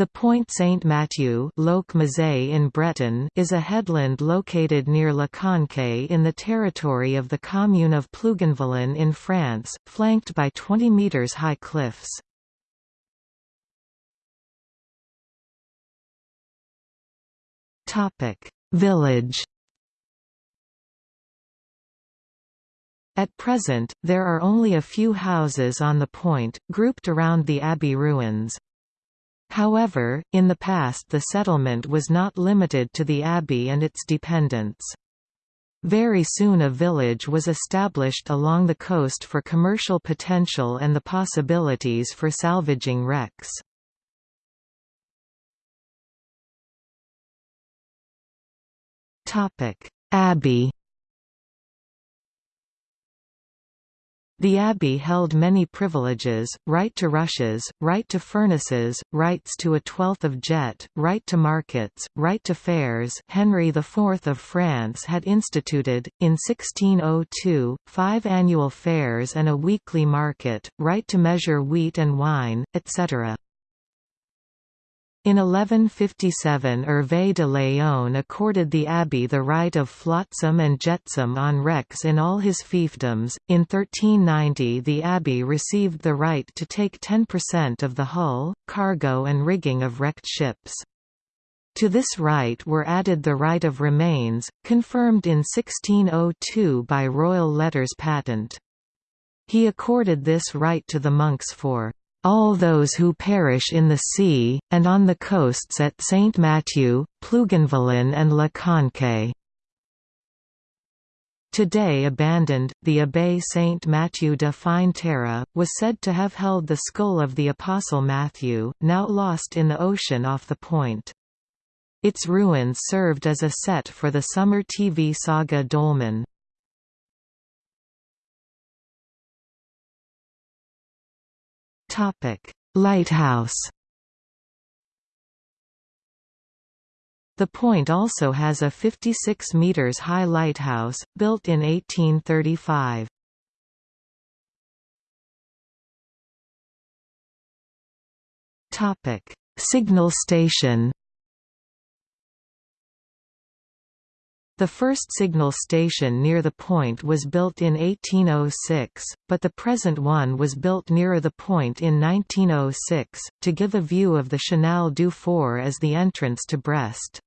The Point Saint-Mathieu in Breton is a headland located near Le Conquet in the territory of the commune of Plougonvelin in France, flanked by 20 metres high cliffs. Village At present, there are only a few houses on the point, grouped around the abbey ruins. However, in the past the settlement was not limited to the abbey and its dependents. Very soon a village was established along the coast for commercial potential and the possibilities for salvaging wrecks. Abbey The abbey held many privileges, right to rushes, right to furnaces, rights to a twelfth of jet, right to markets, right to fairs Henry IV of France had instituted, in 1602, five annual fairs and a weekly market, right to measure wheat and wine, etc. In 1157 Hervé de Léon accorded the abbey the right of flotsam and jetsam on wrecks in all his fiefdoms. In 1390 the abbey received the right to take 10% of the hull, cargo and rigging of wrecked ships. To this right were added the right of remains, confirmed in 1602 by royal letters patent. He accorded this right to the monks for all those who perish in the sea, and on the coasts at Saint Matthew, Plougonvelin and Le Conquet. Today abandoned, the Abbaye Saint Mathieu de Fine Terre, was said to have held the skull of the Apostle Matthew, now lost in the ocean off the point. Its ruins served as a set for the summer TV saga Dolmen. Topic: Lighthouse. The point also has a 56 meters high lighthouse built in 1835. Topic: Signal station. The first signal station near the point was built in 1806, but the present one was built nearer the point in 1906, to give a view of the Chenal du Four as the entrance to Brest.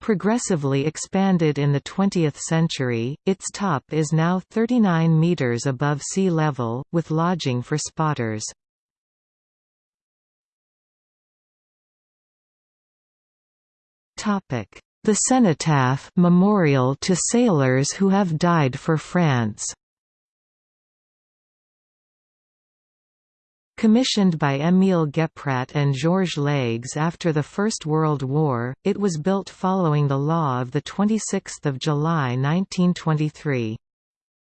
Progressively expanded in the 20th century, its top is now 39 metres above sea level, with lodging for spotters. Topic the cenotaph memorial to sailors who have died for France. Commissioned by Émile Guépratte and Georges Leygues after the First World War, it was built following the law of 26 July 1923.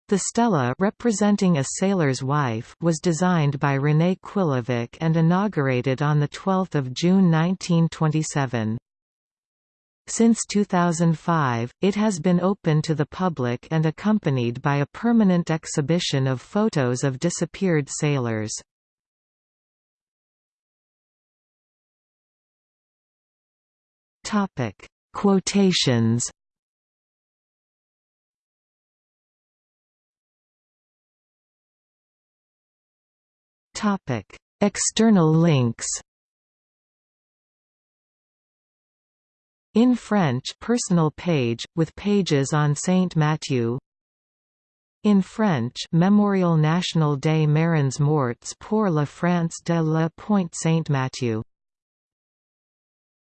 The stela representing a sailor's wife was designed by René Quillivic and inaugurated on 12 June 1927. Since 2005, it has been open to the public and accompanied by a permanent exhibition of photos of disappeared sailors. Topic: Quotations. Topic: External links. In French personal page, with pages on Saint Mathieu. In French Memorial National des Marins Morts pour la France de la Pointe Saint Mathieu